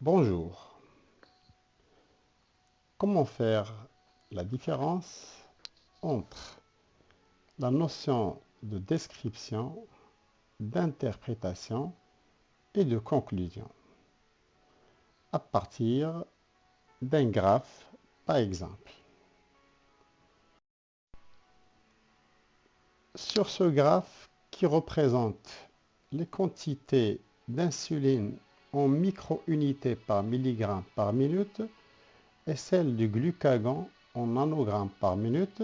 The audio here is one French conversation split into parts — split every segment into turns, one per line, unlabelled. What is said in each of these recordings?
Bonjour. Comment faire la différence entre la notion de description, d'interprétation et de conclusion? À partir d'un graphe par exemple. Sur ce graphe qui représente les quantités d'insuline en micro-unités par milligramme par minute et celle du glucagon en nanogrammes par minute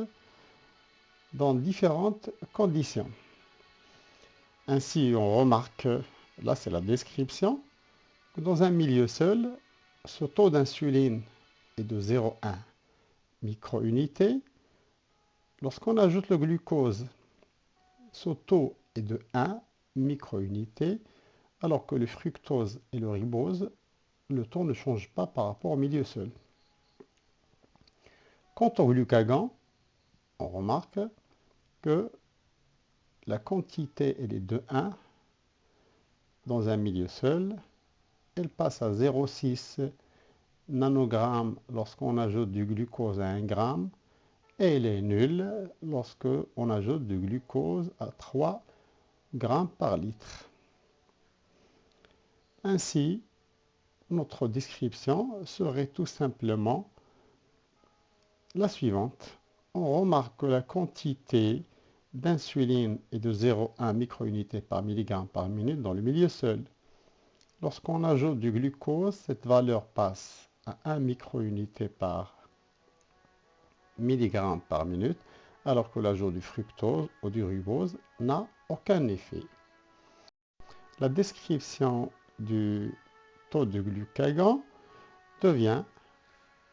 dans différentes conditions. Ainsi, on remarque, là c'est la description, que dans un milieu seul, ce taux d'insuline est de 0,1 micro-unité. Lorsqu'on ajoute le glucose, ce taux est de 1 micro-unité alors que le fructose et le ribose, le taux ne change pas par rapport au milieu seul. Quant au glucagon, on remarque que la quantité est de 1 dans un milieu seul. Elle passe à 0,6 nanogrammes lorsqu'on ajoute du glucose à 1 gramme et elle est nulle lorsqu'on ajoute du glucose à 3 grammes par litre. Ainsi, notre description serait tout simplement la suivante. On remarque que la quantité d'insuline est de 0,1 microunité par milligramme par minute dans le milieu seul. Lorsqu'on ajoute du glucose, cette valeur passe à 1 microunité par milligramme par minute, alors que l'ajout du fructose ou du ribose n'a aucun effet. La description du taux de glucagon devient,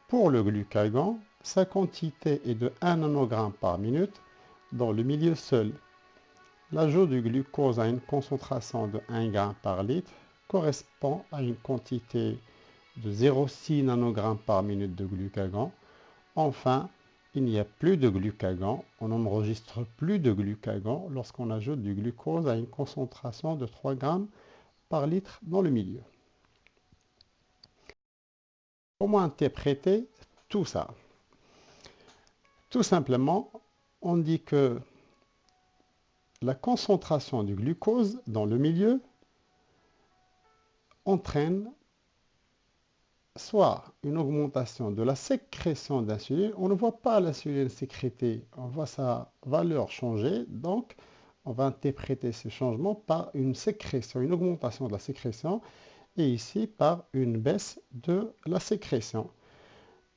pour le glucagon, sa quantité est de 1 nanogramme par minute dans le milieu seul. L'ajout du glucose à une concentration de 1 g par litre correspond à une quantité de 0,6 nanogramme par minute de glucagon. Enfin, il n'y a plus de glucagon, on n'enregistre plus de glucagon lorsqu'on ajoute du glucose à une concentration de 3 g litre dans le milieu. Comment interpréter tout ça? Tout simplement, on dit que la concentration du glucose dans le milieu entraîne soit une augmentation de la sécrétion d'insuline, on ne voit pas l'insuline sécrétée, on voit sa valeur changer, donc on va interpréter ce changement par une sécrétion, une augmentation de la sécrétion, et ici par une baisse de la sécrétion.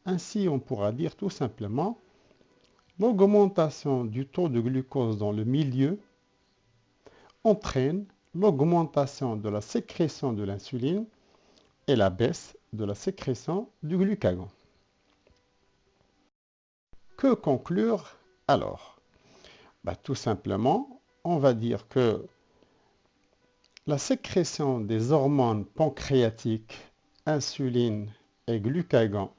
Ainsi, on pourra dire tout simplement l'augmentation du taux de glucose dans le milieu entraîne l'augmentation de la sécrétion de l'insuline et la baisse de la sécrétion du glucagon. Que conclure alors? Bah, Tout simplement, on va dire que la sécrétion des hormones pancréatiques, insuline et glucagon,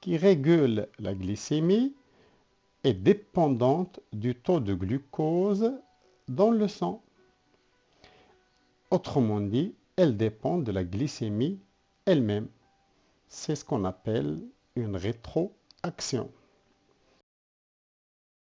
qui régulent la glycémie, est dépendante du taux de glucose dans le sang. Autrement dit, elle dépend de la glycémie elle-même. C'est ce qu'on appelle une rétroaction.